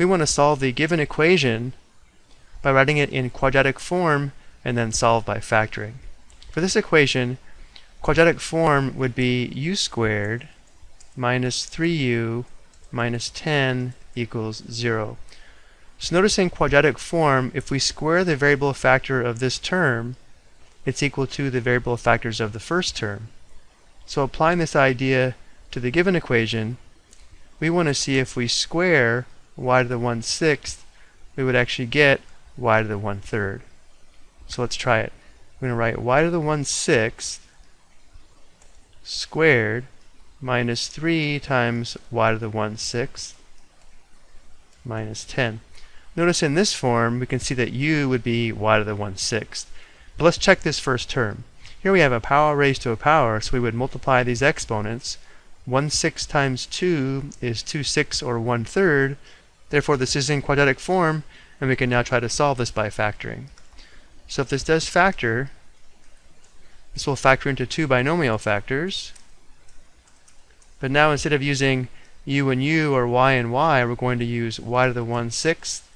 we want to solve the given equation by writing it in quadratic form and then solve by factoring. For this equation, quadratic form would be u squared minus 3u minus 10 equals 0. So notice in quadratic form, if we square the variable factor of this term, it's equal to the variable factors of the first term. So applying this idea to the given equation, we want to see if we square y to the 1 sixth, we would actually get y to the 1 third. So let's try it. We're going to write y to the 1 sixth squared minus 3 times y to the 1 sixth minus 10. Notice in this form we can see that u would be y to the 1 sixth. But let's check this first term. Here we have a power raised to a power, so we would multiply these exponents. 1 6 times 2 is 2 6 or 1 third. Therefore this is in quadratic form, and we can now try to solve this by factoring. So if this does factor, this will factor into two binomial factors. But now instead of using u and u or y and y, we're going to use y to the 1 sixth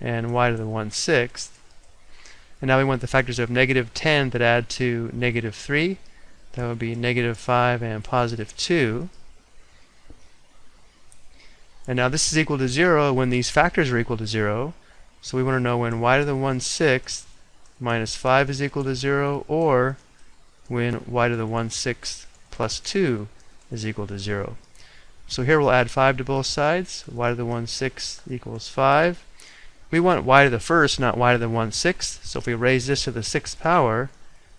and y to the 1 sixth. And now we want the factors of negative 10 that add to negative 3. That would be negative 5 and positive 2. And now this is equal to 0 when these factors are equal to 0. So we want to know when y to the 1 sixth minus 5 is equal to 0 or when y to the 1 sixth plus 2 is equal to 0. So here we'll add 5 to both sides. y to the 1 sixth equals 5. We want y to the first, not y to the 1 sixth. So if we raise this to the sixth power,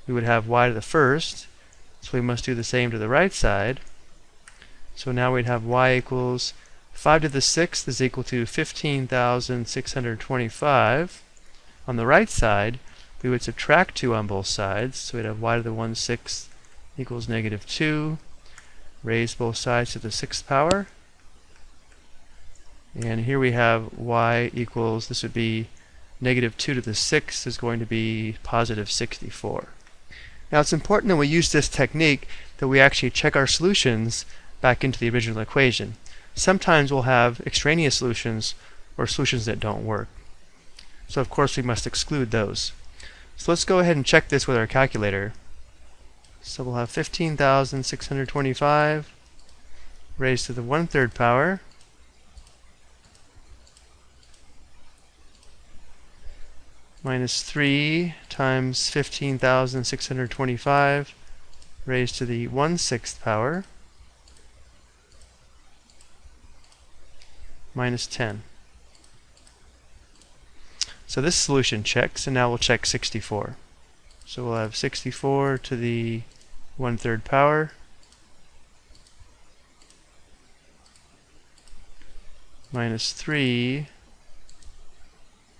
we would have y to the first. So we must do the same to the right side. So now we'd have y equals 5 to the sixth is equal to 15,625. On the right side, we would subtract 2 on both sides. So we'd have y to the 1 sixth equals negative 2. Raise both sides to the sixth power. And here we have y equals, this would be negative 2 to the 6th is going to be positive 64. Now it's important that we use this technique that we actually check our solutions back into the original equation. Sometimes we'll have extraneous solutions or solutions that don't work. So of course we must exclude those. So let's go ahead and check this with our calculator. So we'll have 15,625 raised to the 1 third power minus 3 times 15,625 raised to the 1 sixth power minus 10. So this solution checks, and now we'll check 64. So we'll have 64 to the 1 third power minus 3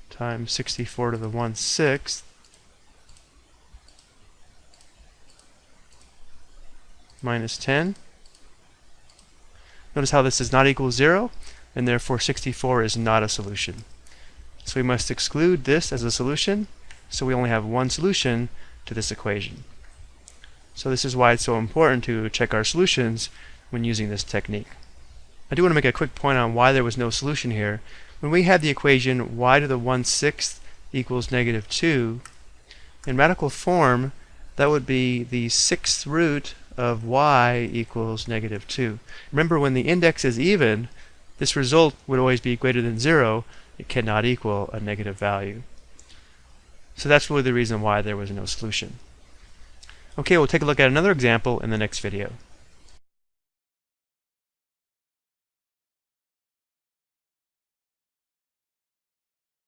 times 64 to the 1 sixth minus 10. Notice how this is not equal to 0, and therefore 64 is not a solution. So we must exclude this as a solution, so we only have one solution to this equation. So this is why it's so important to check our solutions when using this technique. I do want to make a quick point on why there was no solution here. When we had the equation y to the 1 sixth equals negative 2, in radical form, that would be the sixth root of y equals negative 2. Remember, when the index is even, this result would always be greater than 0. It cannot equal a negative value. So that's really the reason why there was no solution. Okay, we'll take a look at another example in the next video.